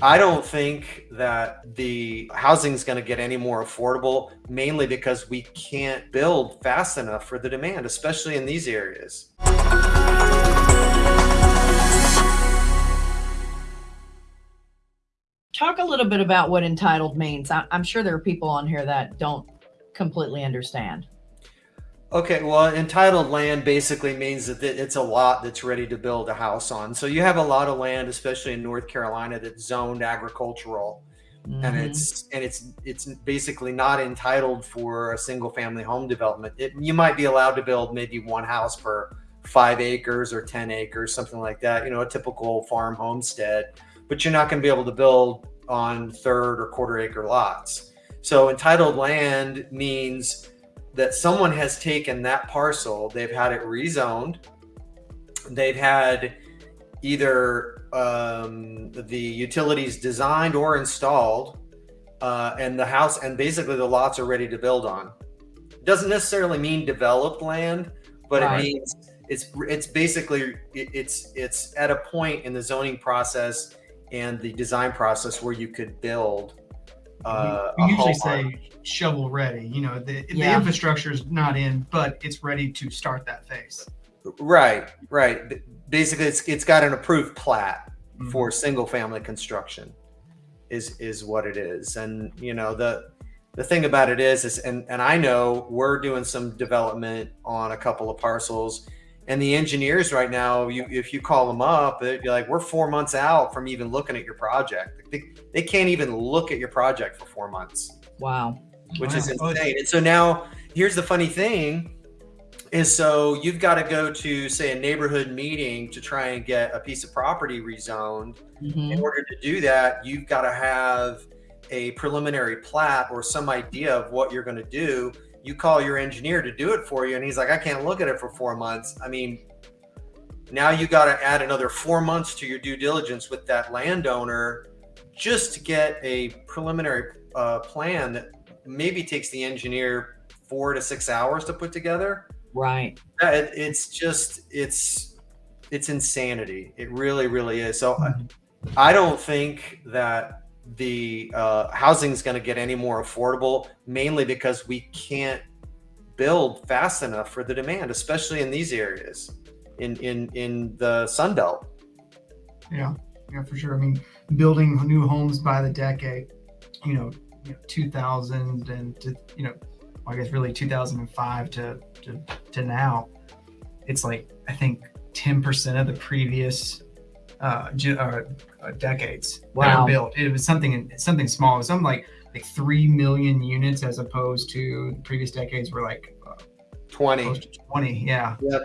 I don't think that the housing is going to get any more affordable, mainly because we can't build fast enough for the demand, especially in these areas. Talk a little bit about what entitled means. I, am sure there are people on here that don't completely understand. Okay, well, entitled land basically means that it's a lot that's ready to build a house on. So you have a lot of land, especially in North Carolina, that's zoned agricultural, mm-hmm. and it's and it's it's basically not entitled for a single family home development. It, you might be allowed to build maybe one house per five acres or ten acres, something like that. You know, a typical farm homestead, but you're not going to be able to build on third or quarter acre lots. So entitled land means that someone has taken that parcel, they've had it rezoned, they've had either um, the utilities designed or installed, uh, and the house, and basically the lots are ready to build on. Doesn't necessarily mean developed land, but right. it means it's it's basically it's it's at a point in the zoning process and the design process where you could build uh, we, we usually say shovel ready. You know, the, yeah. the infrastructure is not in, but it's ready to start that phase. Right, right. Basically, it's it's got an approved plat mm -hmm. for single family construction, is is what it is. And you know the the thing about it is is and and I know we're doing some development on a couple of parcels and the engineers right now, you, if you call them up, they're like, we're four months out from even looking at your project. They, they can't even look at your project for four months. Wow. Which wow. is insane. And so now here's the funny thing is so you've got to go to say a neighborhood meeting to try and get a piece of property rezoned. Mm -hmm. In order to do that, you've got to have a preliminary plat or some idea of what you're going to do you call your engineer to do it for you and he's like i can't look at it for four months. I mean now you got to add another four months to your due diligence with that landowner just to get a preliminary uh, plan that maybe takes the engineer four to six hours to put together. Right. It, it's just it's it's insanity. It really really is. So mm-hmm. I, I don't think that the uh, housing is going to get any more affordable, mainly because we can't build fast enough for the demand, especially in these areas, in in in the Sun Belt. Yeah, yeah, for sure. I mean, building new homes by the decade, you know, you know 2000 and to, you know, I guess really 2005 to to to now, it's like I think 10% of the previous uh, uh, decades wow. built. It was something something small. It was something like like three million units as opposed to the previous decades were like uh, 20. 20, yeah. Yep.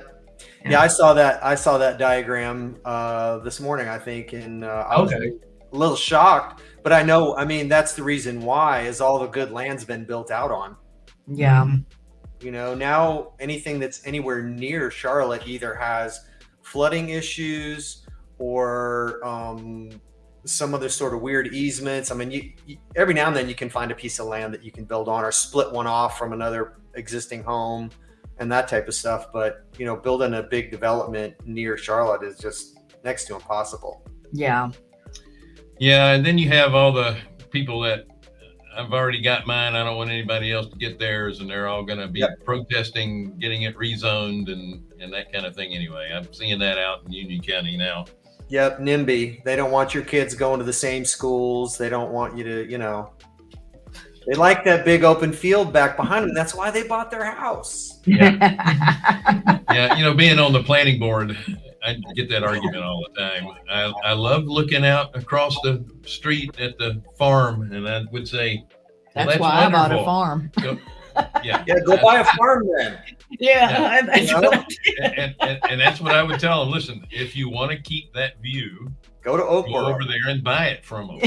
Yeah. yeah. I saw that. I saw that diagram uh, this morning. I think, and uh, I was okay. a little shocked. But I know. I mean, that's the reason why is all the good land's been built out on. Yeah. You know, now anything that's anywhere near Charlotte either has flooding issues or um, some other sort of weird easements. I mean, you, you, every now and then you can find a piece of land that you can build on or split one off from another existing home and that type of stuff. But, you know, building a big development near Charlotte is just next to impossible. Yeah. Yeah. And then you have all the people that I've already got mine. I don't want anybody else to get theirs, and they're all going to be yep. protesting getting it rezoned and and that kind of thing. Anyway, I'm seeing that out in Union County now. Yep, NIMBY. They don't want your kids going to the same schools. They don't want you to, you know, they like that big open field back behind them. That's why they bought their house. Yeah. yeah. You know, being on the planning board, I get that argument all the time. I, I love looking out across the street at the farm, and I would say, well, that's, that's, why wonderful. I bought a farm. Go, yeah. Yeah. Go buy a farm then. Yeah, yeah. You know? and, and, and, that's what I would tell them. Listen, if you want to keep that view, go to Oakboro. Go over there and buy it from them.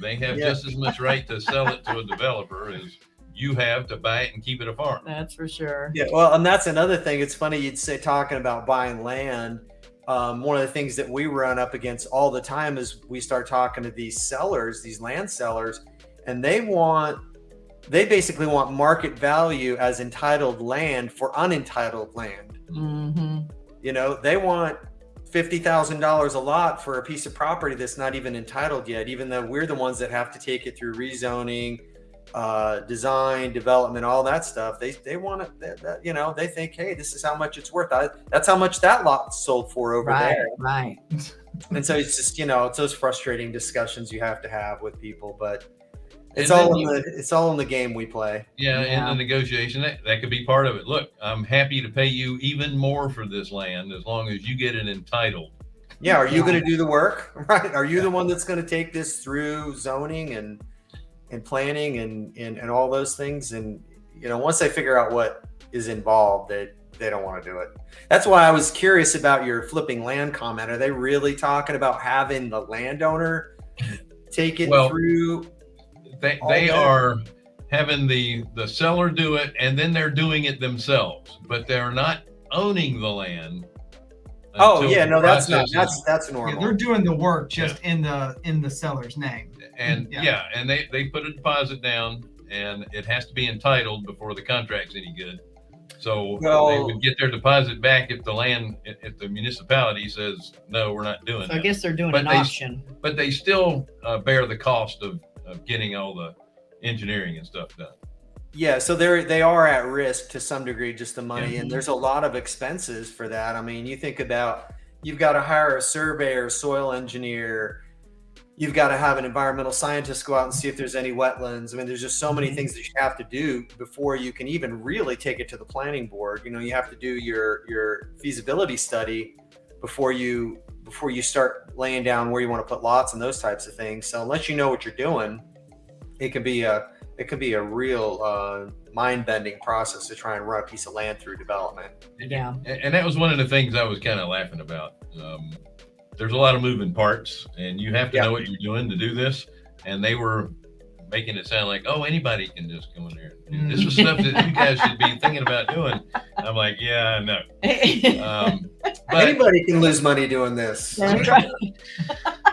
They have yeah. just as much right to sell it to a developer as you have to buy it and keep it a farm. That's for sure. Yeah, well, and that's another thing. It's funny you'd say talking about buying land. Um, one of the things that we run up against all the time is we start talking to these sellers, these land sellers, and they want they basically want market value as entitled land for unentitled land. Mm -hmm. You know, they want fifty thousand dollars a lot for a piece of property that's not even entitled yet, even though we're the ones that have to take it through rezoning, uh, design, development, all that stuff. They they want it. That, that, you know, they think, hey, this is how much it's worth. I, that's how much that lot sold for over Right, there. right. And so it's just you know, it's those frustrating discussions you have to have with people, but. It's And all in you- the it's all in the game we play. Yeah, Yeah. in the negotiation, that, that could be part of it. Look, I'm happy to pay you even more for this land as long as you get it entitled. Yeah, are you going to do the work? Right? Are you the one that's going to take this through zoning and and planning and, and and all those things? And you know, once they figure out what is involved, they they don't want to do it. That's why I was curious about your flipping land comment. Are they really talking about having the landowner take it Well, through? They, All they are having the, the seller do it and then they're doing it themselves, but they're not owning the land. Oh yeah, no, that's not process is- that's that's Yeah, normal. they're doing the work just in the in the seller's name. And Yeah. yeah, and they, they put a deposit down and it has to be entitled before the contract's any good. So they would get their deposit back if the land, if, if the municipality says, no, we're not doing So I guess they're doing But an they- auction. But they still uh, bear the cost of, of getting all the engineering and stuff done. Yeah, so they're they are at risk to some degree, just the money, Yeah. and there's a lot of expenses for that. I mean, you think about you've got to hire a surveyor, soil engineer, you've got to have an environmental scientist go out and see if there's any wetlands. I mean, there's just so many Mhm. things that you have to do before you can even really take it to the planning board. You know, you have to do your your feasibility study before you before you start laying down where you want to put lots and those types of things. So unless you know what you're doing, it can be a it can be a real uh, mind bending process to try and run a piece of land through development. Yeah. And, and that was one of the things I was kind of laughing about. Um, there's a lot of moving parts, and you have to Yeah. know what you're doing to do this. And they were making it sound like, oh, anybody can just go in there. and do This is stuff that you guys should be thinking about doing. I'm like, yeah, no. Um, but Anybody can lose money doing this. That's right.